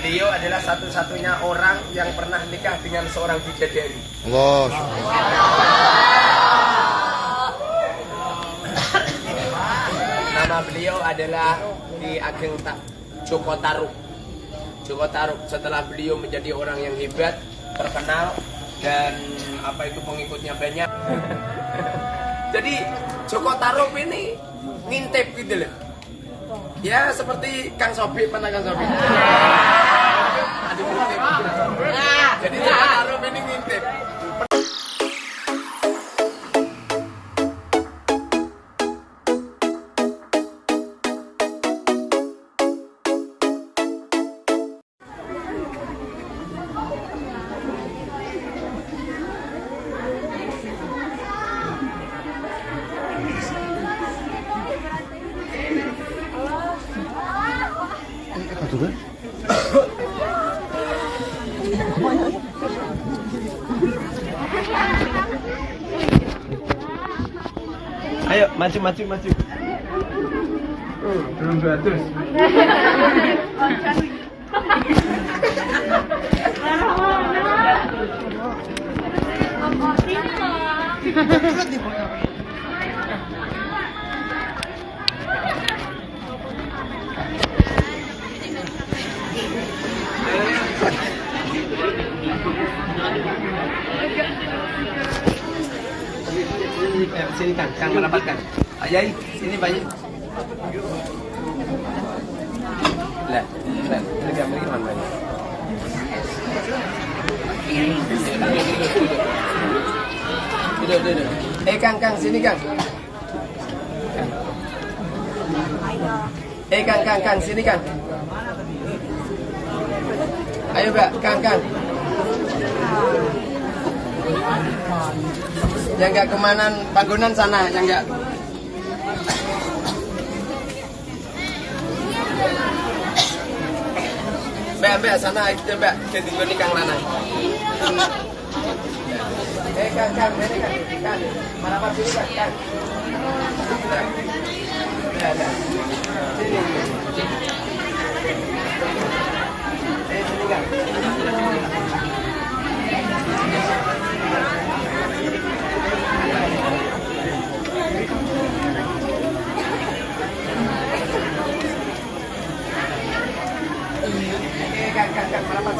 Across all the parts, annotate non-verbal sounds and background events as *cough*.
Beliau adalah satu-satunya orang yang pernah nikah dengan seorang bidadari. Allah. Nama beliau adalah Ki Ageng Ta Joko Taruk. Joko Taruk setelah beliau menjadi orang yang hebat, terkenal dan apa itu pengikutnya banyak. *laughs* Jadi Joko Taruk ini ngintip gitu loh. Ya seperti Kang Sobi, pernah Kang Sobi? Jadi Joko Taruk ini ngintip. Ayo maju maju maju. belum 200. *laughs* Sini, eh, sini kan, Kang mendapatkan. Ayai, sini banyak. Lah, lah, mereka mereka mana banyak. Duduk, duduk. Eh, Kang, Kang, sini, Kang. Kang. Eh, Kang, Kang, Kang, sini, Kang. Ayo, Mbak, Kang, Kang. Yang enggak kemanan bangunan sana, yang enggak. Mbak, mbak, sana aja mbak, jadi gue kang lana. Eh, kang, kang, ini kang, kang, mana apa sini kang, kang. Sini. Eh, sini kang. Eh, kang, kang, kang, mana apa sini kang, kang, kang.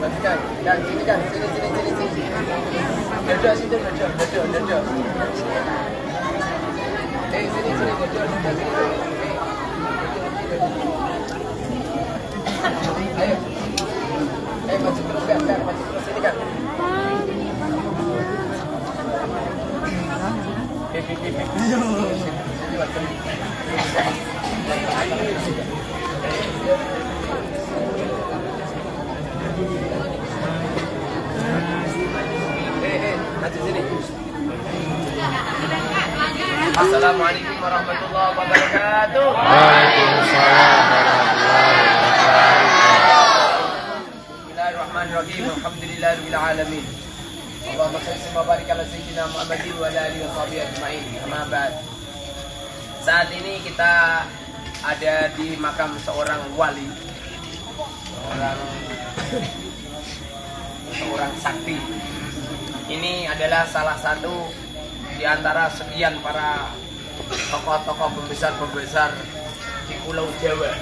Sini kan. Eh. Eh. Eh. Eh, eh, maju sini. Assalamualaikum warahmatullahi wabarakatuh. Waalaikumsalam warahmatullahi wabarakatuh. Bismillahirrahmanirrahim. Alhamdulillahirabbil alamin. Allahumma shalli wa barik ala sayyidina Muhammadin wa ala alihi wa sahbihi ajma'in. Amma ba'd. Saat ini kita ada di makam seorang wali. Seorang seorang sakti. Ini adalah salah satu di antara sekian para tokoh-tokoh pembesar-pembesar di Pulau Jawa.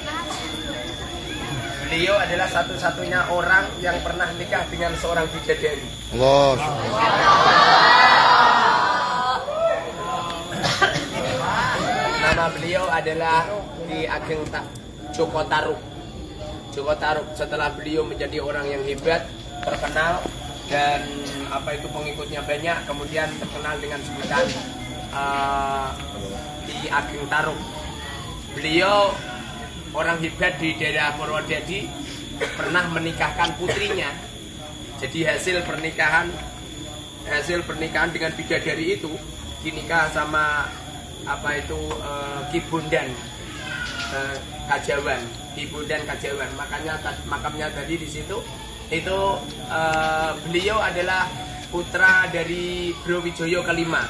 Beliau adalah satu-satunya orang yang pernah nikah dengan seorang bidadari. Allah. Nama beliau adalah Ki Ageng Ta Joko Taruk. Joko Taruk setelah beliau menjadi orang yang hebat, terkenal dan apa itu pengikutnya banyak, kemudian terkenal dengan sebutan eh, Ki Ageng Taruk. Beliau orang hebat di daerah Purwodadi pernah menikahkan putrinya. Jadi hasil pernikahan hasil pernikahan dengan bidadari itu dinikah sama apa itu eh, Ki Bondan eh, Kajawan Ki Bondan Kajawan makanya makamnya tadi di situ itu eh, beliau adalah putra dari Browijoyo kelima.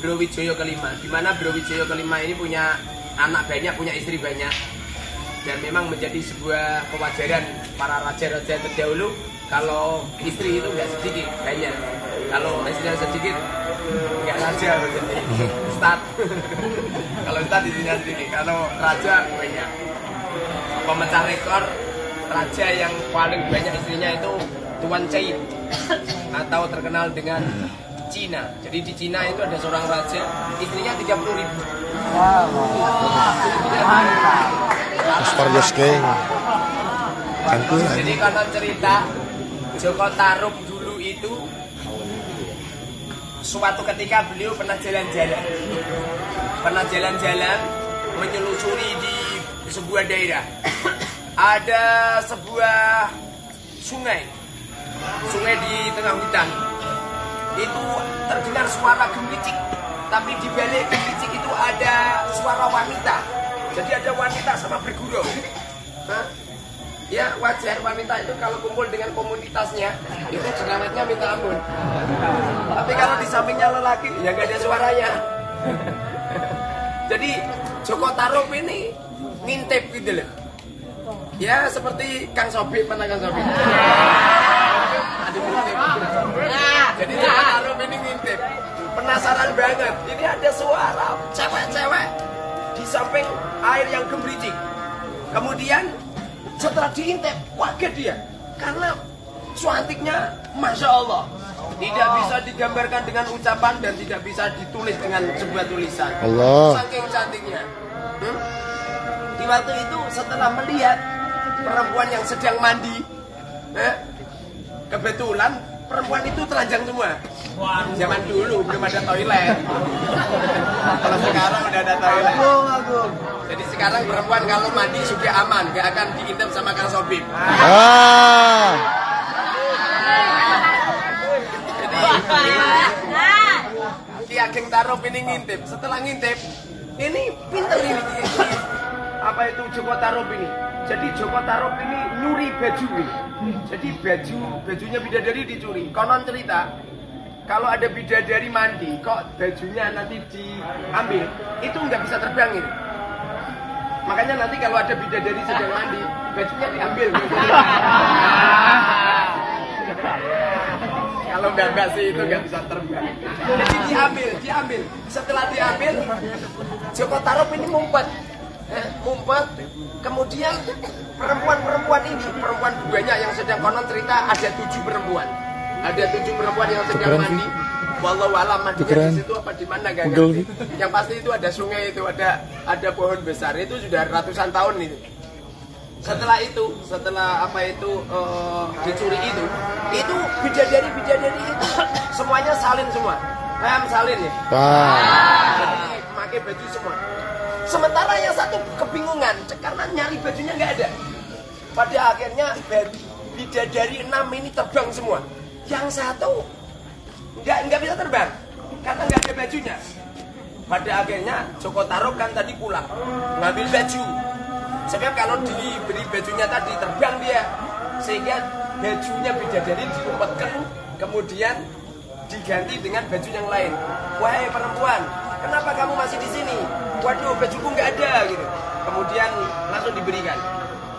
Browijoyo kelima. Di mana Browijoyo kelima ini punya anak banyak punya istri banyak. Dan memang menjadi sebuah kewajaran para raja-raja terdahulu kalau istri itu nggak sedikit banyak. Kalau istrinya sedikit nggak raja berarti. *laughs* Start *laughs* kalau start istrinya sedikit kalau raja banyak. Pemecah rekor raja yang paling banyak istrinya itu Tuan Cai atau terkenal dengan Cina jadi di Cina itu ada seorang raja istrinya 30 ribu Asparagus King. Cantik lah Jadi konon cerita Joko Tarub dulu itu suatu ketika beliau pernah jalan-jalan, pernah jalan-jalan menyelusuri di sebuah daerah. Ada sebuah sungai, sungai di tengah hutan. Itu terdengar suara gemericik, tapi di balik gemericik itu ada suara wanita. Jadi ada wanita sama bergurau. Hah? Ya wajar wanita itu kalau kumpul dengan komunitasnya itu jerawatnya minta ampun. Tapi kalau di sampingnya lelaki ya gak ada suaranya. *laughs* Jadi Joko Tarub ini ngintip gitu loh. Ya seperti Kang Sobi pernah Kang Sobi. Jadi Joko Tarub ini ngintip. Penasaran banget. Ini ada suara cewek-cewek di samping air yang gemericik. Kemudian setelah diintip, kaget dia. Karena cantiknya Masya Allah. Tidak bisa digambarkan dengan ucapan dan tidak bisa ditulis dengan sebuah tulisan. Allah. Saking cantiknya. Hmm? Di waktu itu setelah melihat perempuan yang sedang mandi, eh, kebetulan perempuan itu telanjang semua. Zaman dulu belum ada toilet. Kalau sekarang udah ada toilet. Jadi sekarang perempuan kalau mandi sudah aman, gak akan diintip sama Kang Sobib. Ah. Ki Ageng Tarub ini ngintip. Setelah ngintip, ini pinter ini. Apa itu Joko Tarub ini? Jadi Joko Tarub ini nyuri baju ini. Jadi baju bajunya bidadari dicuri. Konon cerita, kalau ada bidadari mandi, kok bajunya nanti diambil, itu nggak bisa terbang ini. Makanya nanti kalau ada bidadari sedang mandi, bajunya diambil. *laughs* Kalau nggak nggak sih itu nggak bisa terbang. Jadi diambil, diambil. Setelah diambil, Joko Tarub ini ngumpet, Ngumpet. Kemudian perempuan-perempuan ini, perempuan banyak yang sedang konon cerita ada tujuh perempuan. Ada tujuh perempuan yang sedang Keren sih. mandi. Walau alam mandinya di situ apa di mana gak ngerti. Yang pasti itu ada sungai itu, ada ada pohon besar itu sudah ratusan tahun itu setelah itu setelah apa itu eh, dicuri itu itu bidadari bidadari itu semuanya salin semua paham salin ya Wah. jadi pakai baju semua sementara yang satu kebingungan karena nyari bajunya nggak ada. Pada akhirnya bidadari enam ini terbang semua. Yang satu nggak nggak bisa terbang karena nggak ada bajunya. Pada akhirnya Joko Tarub kan tadi pulang ngambil baju. Sebab kalau diberi bajunya tadi terbang dia. Sehingga bajunya bidadari diumpetkan kemudian diganti dengan baju yang lain. Wahai perempuan kenapa kamu masih di sini? Waduh bajuku nggak ada gitu. Kemudian langsung diberikan.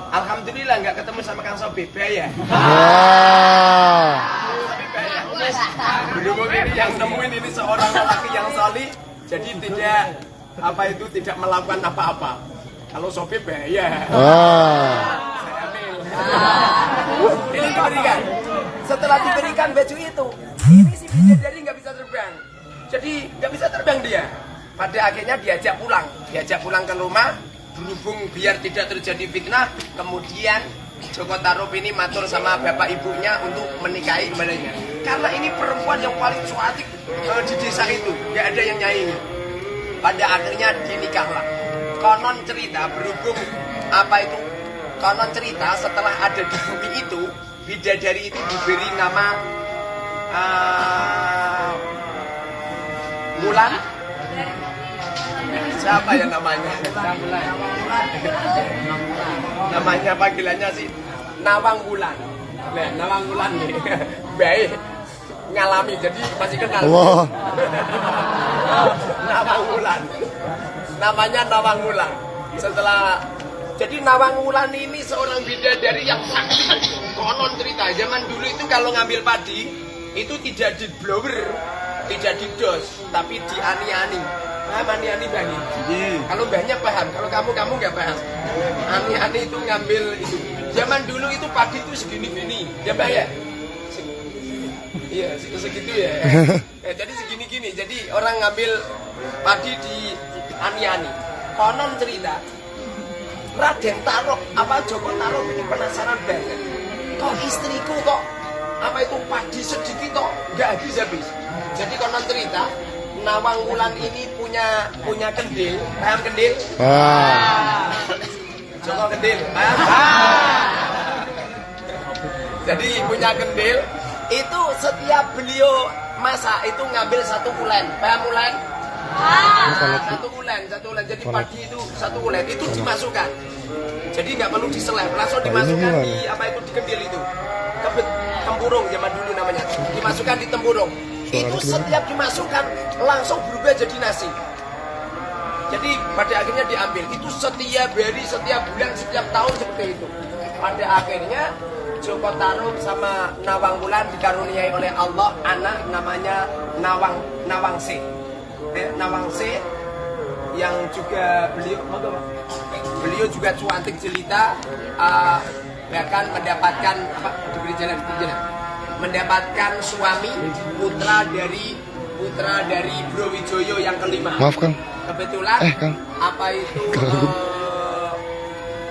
Alhamdulillah nggak ketemu sama Kang Sobi Wah. tapi bahaya Berhubung ini yang nemuin ini seorang lelaki yang salih jadi tidak apa itu tidak melakukan apa-apa. Kalau Sobi Wah. saya ambil ini diberikan. Setelah diberikan baju itu ini si bidadari nggak bisa terbang jadi nggak bisa terbang dia. Pada akhirnya diajak pulang. Diajak pulang ke rumah berhubung biar tidak terjadi fitnah kemudian Joko Tarub ini matur sama bapak ibunya untuk menikahi kembalinya karena ini perempuan yang paling cantik eh, di desa itu. Nggak ada yang nyaingi. Pada akhirnya dinikahlah konon cerita berhubung apa itu? Konon cerita setelah ada di bumi itu bidadari itu diberi nama uh, Wulan siapa ya namanya? Namanya panggilannya sih Nawang Wulan nah, Nawang Wulan nih. *laughs* Baik ngalami jadi masih kenal. Allah. *laughs* Nawang Wulan namanya Nawang Wulan setelah jadi Nawang Wulan ini seorang bidadari yang sakti. Konon cerita zaman dulu itu kalau ngambil padi itu tidak di blower tidak di dos tapi di ani-ani paham ani-ani bani kalau banyak paham kalau kamu kamu nggak paham ani-ani itu ngambil itu zaman dulu itu padi itu segini-gini ya Mbak ya Iya, se- segitu ya. *laughs* Eh, jadi segini-gini. Jadi orang ngambil padi di ani-ani. Konon cerita, Raden Tarok, apa Joko Tarok ini penasaran banget. Kok istriku kok apa itu padi sedikit kok nggak habis-habis. Jadi konon cerita, Nawang Wulan ini punya punya kendil, paham kendil? Ah. Joko kendil, paham? Jadi punya kendil, itu setiap beliau masak itu ngambil satu ulen, paham ulen? Satu ulen, satu ulen. Jadi padi itu satu ulen itu dimasukkan. Jadi nggak perlu diselep, langsung dimasukkan di apa itu di kendil itu. Kebet tempurung zaman dulu namanya. Dimasukkan di tempurung. Itu setiap dimasukkan langsung berubah jadi nasi. Jadi pada akhirnya diambil. Itu setiap hari, setiap bulan, setiap tahun seperti itu. Pada akhirnya Joko Tarub sama Nawang Wulan dikaruniai oleh Allah anak namanya Nawang Nawang C. Eh, Nawang C yang juga beliau beliau juga cuantik jelita eh, bahkan mendapatkan apa diberi jalan diberi jalan mendapatkan suami putra dari putra dari Bro Wijoyo yang kelima. Maaf Kang. kebetulan Eh, Kang. apa itu *laughs* eh,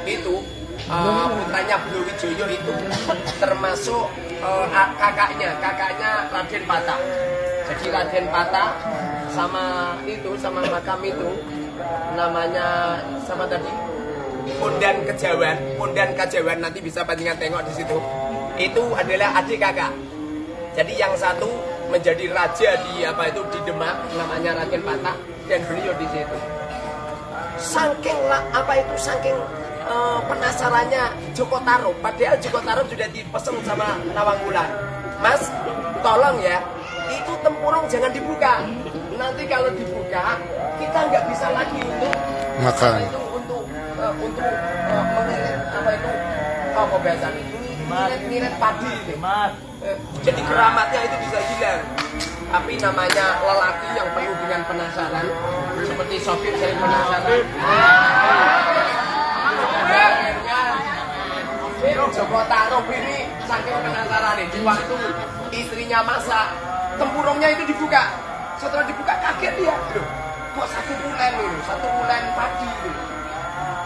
itu eh, putranya Bro Wijoyo itu termasuk a- kakaknya. Kakaknya Raden Patah jadi Raden Patah sama itu sama makam itu namanya sama tadi Pondan Kejawan Pondan Kejawan nanti bisa panjangan tengok di situ itu adalah adik kakak jadi yang satu menjadi raja di apa itu di Demak namanya Raden Patah dan beliau di situ. Saking apa itu saking eh, penasarannya Joko Tarub. Padahal Joko Tarub sudah dipesan sama Nawang Wulan. Mas, tolong ya, itu tempurung jangan dibuka. Nanti kalau dibuka kita nggak bisa lagi untuk Makan. itu untuk eh, untuk mengirit apa itu apa bahasa itu ngirit-ngirit padi itu. Eh, jadi keramatnya itu bisa hilang. Tapi namanya lelaki yang penuh dengan penasaran seperti sopir saya penasaran. Akhirnya Joko Tarub ini saking penasaran di waktu istrinya masak tempurungnya itu dibuka. Setelah dibuka kaget dia. Loh, kok satu bulan ini? Satu bulan padi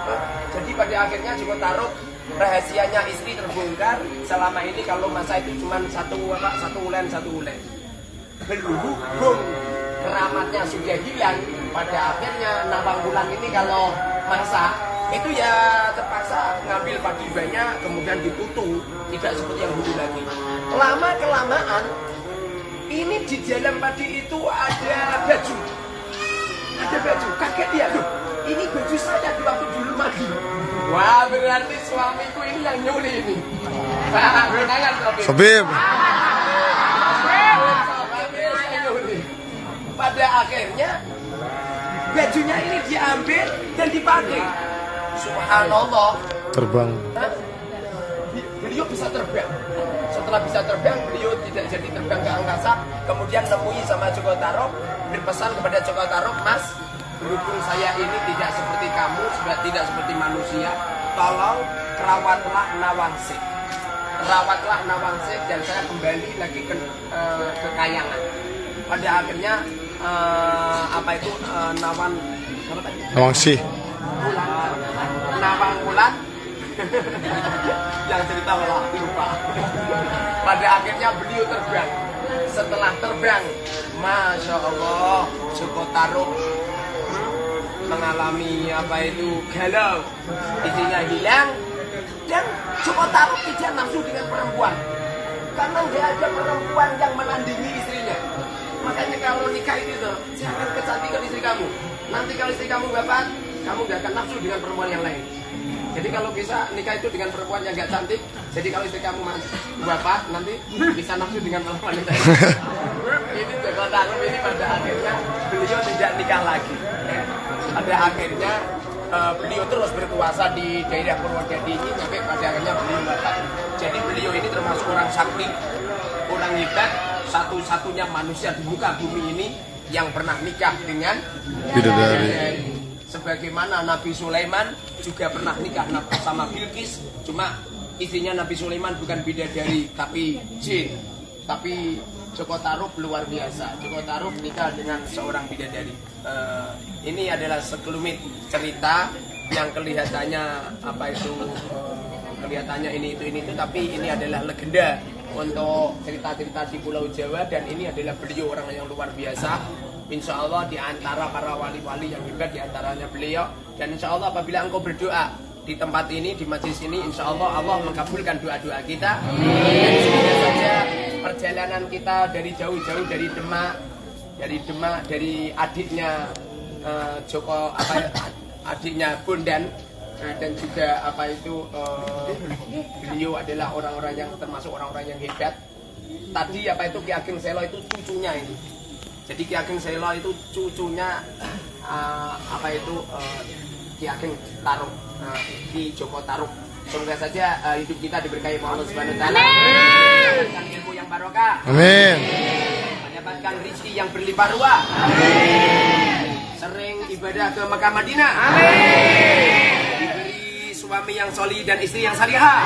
Eh, jadi pada akhirnya Joko Tarub rahasianya istri terbongkar selama ini kalau masa itu cuma satu apa satu ulen satu ulen. Berhubung keramatnya sudah hilang. Pada akhirnya Nawang Bulan ini kalau masak itu ya terpaksa ngambil padi banyak kemudian dikutu. Tidak seperti yang dulu lagi. Lama kelamaan ini di dalam padi itu ada baju. Ada baju. Kaget dia loh ini baju saya di waktu dulu mandi wah berarti suamiku ini yang nyuri ini Jangan, Sobi. Sobib. Pada akhirnya bajunya ini diambil dan dipakai. Subhanallah. Terbang. Hah? Beliau bisa terbang. Setelah bisa terbang, beliau tidak jadi terbang ke angkasa. Kemudian nemui sama Joko Tarok, berpesan kepada Joko Tarok, Mas, berhubung saya ini tidak seperti kamu, sudah tidak seperti manusia, tolong rawatlah Nawangsih. Rawatlah Nawangsih dan saya kembali lagi ke eh, kekayangan. Pada akhirnya eh, apa itu eh, Nawan apa tadi? Nawang sih. Bulan Nawang Bulan *laughs* yang cerita malah lupa pada akhirnya beliau terbang setelah terbang Masya Allah Joko Taruk mengalami apa itu galau istrinya hilang dan Joko Taruk tidak nafsu dengan perempuan Karena nggak ada perempuan yang menandingi istrinya. Makanya kalau nikah itu tuh, jangan kecantikan istri kamu. Nanti kalau istri kamu wafat, kamu nggak akan nafsu dengan perempuan yang lain. Jadi kalau bisa nikah itu dengan perempuan yang nggak cantik, jadi kalau istri kamu wafat nanti bisa nafsu dengan perempuan yang lain. *laughs* ini Joko Tarub ini pada akhirnya beliau tidak nikah lagi. Ya. Pada akhirnya eh, beliau terus berkuasa di daerah Purwodadi ini sampai pada akhirnya beliau wafat. Jadi beliau ini termasuk orang sakti, orang hebat, satu-satunya manusia di muka bumi ini yang pernah nikah dengan Bidadari. Sebagaimana Nabi Sulaiman juga pernah nikah sama Bilqis, cuma istrinya Nabi Sulaiman bukan bidadari tapi jin. Tapi Joko Tarub luar biasa. Joko Tarub nikah dengan seorang bidadari. Eh, ini adalah sekelumit cerita yang kelihatannya apa itu eh, kelihatannya ini itu ini itu. Tapi ini adalah legenda untuk cerita-cerita di Pulau Jawa. Dan ini adalah beliau orang yang luar biasa. Insya Allah di antara para wali-wali yang hebat di antaranya beliau. Dan Insya Allah apabila engkau berdoa di tempat ini di majlis ini Insya Allah Allah mengabulkan doa-doa kita. Saja perjalanan kita dari jauh-jauh dari Demak dari Demak dari adiknya eh, Joko apa adiknya Bondan Nah, dan juga apa itu eh, beliau adalah orang-orang yang termasuk orang-orang yang hebat. Tadi apa itu Ki Ageng Selo itu cucunya ini. Jadi Ki Ageng Selo itu cucunya eh, apa itu eh, Ki Ageng Taruk, eh, Ki Joko Taruk. Semoga saja eh, hidup kita diberkahi Allah Subhanahu wa taala. Mendapatkan ilmu yang barokah, Amin. mendapatkan rezeki yang berlimpah ruah. Sering ibadah ke Mekah Madinah. Diberi suami yang soli dan istri yang salihah.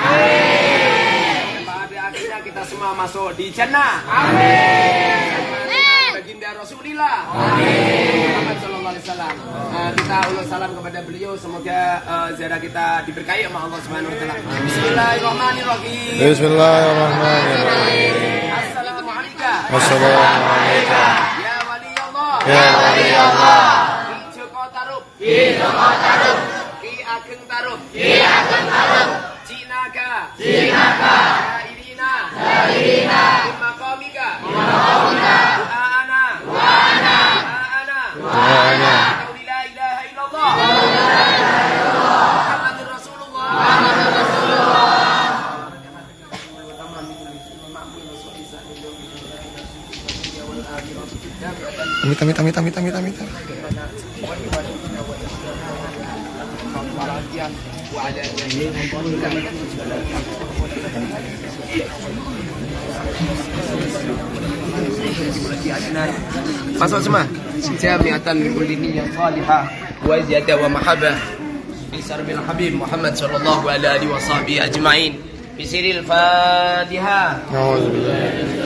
Pada akhirnya kita semua masuk di jannah. Baginda Rasulillah. Muhammad sallallahu alaihi wasallam. Eh, kita ulur salam kepada beliau semoga eh, ziarah kita diberkahi sama Allah Subhanahu wa taala. Bismillahirrahmanirrahim. Bismillahirrahmanirrahim. Assalamualaikum. Wassalamualaikum. Ya wali Allah. Ya wali Allah. Joko Tarub. Joko Tarub. Amit amit amit amit amit amit. Masuk semua. Jamiatan min kulli niyyah salihah wa ziyada wa mahabbah. Fi sarbil habib Muhammad sallallahu alaihi wa sahbihi ajma'in. Bisiril Fatihah. Nauzubillah.